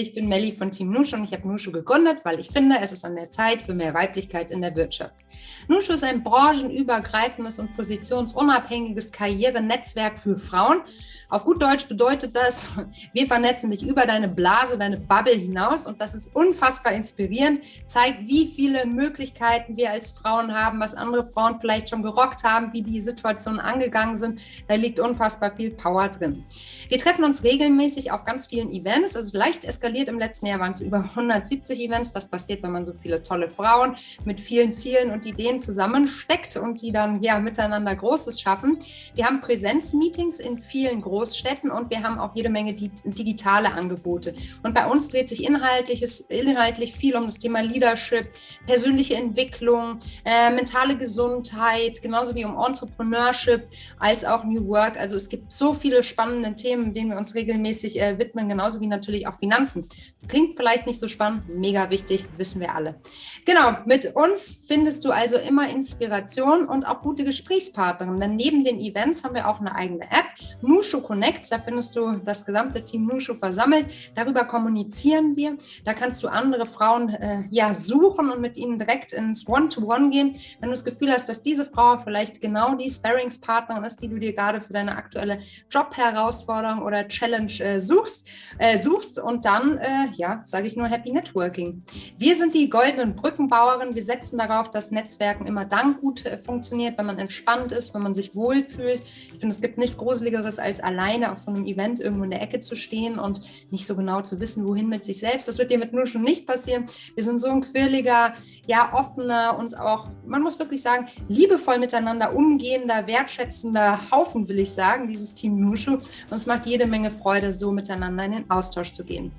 Ich bin Melli von Team Nushu und ich habe Nushu gegründet, weil ich finde, es ist an der Zeit für mehr Weiblichkeit in der Wirtschaft. Nushu ist ein branchenübergreifendes und positionsunabhängiges Karrierenetzwerk für Frauen. Auf gut Deutsch bedeutet das, wir vernetzen dich über deine Blase, deine Bubble hinaus und das ist unfassbar inspirierend, zeigt, wie viele Möglichkeiten wir als Frauen haben, was andere Frauen vielleicht schon gerockt haben, wie die Situationen angegangen sind. Da liegt unfassbar viel Power drin. Wir treffen uns regelmäßig auf ganz vielen Events. Es ist leicht eskaliert. Im letzten Jahr waren es über 170 Events. Das passiert, wenn man so viele tolle Frauen mit vielen Zielen und Ideen zusammensteckt und die dann ja miteinander Großes schaffen. Wir haben Präsenzmeetings in vielen Großstädten und wir haben auch jede Menge digitale Angebote. Und bei uns dreht sich inhaltliches, inhaltlich viel um das Thema Leadership, persönliche Entwicklung, äh, mentale Gesundheit, genauso wie um Entrepreneurship als auch New Work. Also es gibt so viele spannende Themen, denen wir uns regelmäßig äh, widmen, genauso wie natürlich auch Finanzen. Klingt vielleicht nicht so spannend, mega wichtig, wissen wir alle. Genau, mit uns findest du also immer Inspiration und auch gute Gesprächspartnerinnen. Denn neben den Events haben wir auch eine eigene App, Nushu Connect. Da findest du das gesamte Team Nushu versammelt. Darüber kommunizieren wir. Da kannst du andere Frauen äh, ja suchen und mit ihnen direkt ins One-to-One -One gehen. Wenn du das Gefühl hast, dass diese Frau vielleicht genau die Sparringspartnerin ist, die du dir gerade für deine aktuelle Jobherausforderung oder Challenge äh, suchst, äh, suchst und dann, äh, ja, sage ich nur Happy Networking. Wir sind die goldenen Brückenbauerinnen. Wir setzen darauf, dass Netzwerken immer dann gut äh, funktioniert, wenn man entspannt ist, wenn man sich wohlfühlt. Ich finde, es gibt nichts Gruseligeres, als alleine auf so einem Event irgendwo in der Ecke zu stehen und nicht so genau zu wissen, wohin mit sich selbst. Das wird dir mit nur schon nicht passieren. Wir sind so ein quirliger, ja, offener und auch, man muss wirklich sagen, liebevoll miteinander umgehender, wertschätzender Haufen, will ich sagen, dieses Team Nushu. Und es macht jede Menge Freude, so miteinander in den Austausch zu gehen.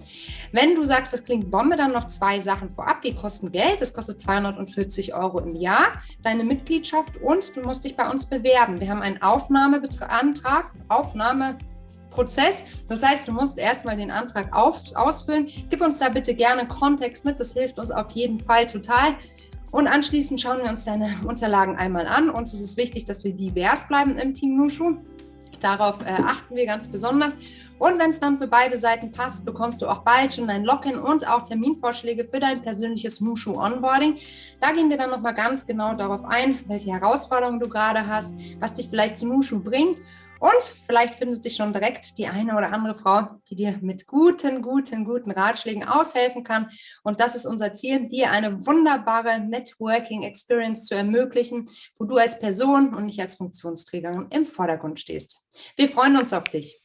Wenn du sagst, das klingt Bombe, dann noch zwei Sachen vorab. Die kosten Geld. Das kostet 240 Euro im Jahr, deine Mitgliedschaft und du musst dich bei uns bewerben. Wir haben einen Aufnahmeantrag, Aufnahme Prozess. Das heißt, du musst erstmal den Antrag auf, ausfüllen. Gib uns da bitte gerne Kontext mit, das hilft uns auf jeden Fall total. Und anschließend schauen wir uns deine Unterlagen einmal an. Uns ist es wichtig, dass wir divers bleiben im Team Nushu. Darauf äh, achten wir ganz besonders. Und wenn es dann für beide Seiten passt, bekommst du auch bald schon dein Login und auch Terminvorschläge für dein persönliches Nushu Onboarding. Da gehen wir dann nochmal ganz genau darauf ein, welche Herausforderungen du gerade hast, was dich vielleicht zu Nushu bringt und vielleicht findet sich schon direkt die eine oder andere Frau, die dir mit guten, guten, guten Ratschlägen aushelfen kann. Und das ist unser Ziel, dir eine wunderbare Networking-Experience zu ermöglichen, wo du als Person und nicht als Funktionsträgerin im Vordergrund stehst. Wir freuen uns auf dich.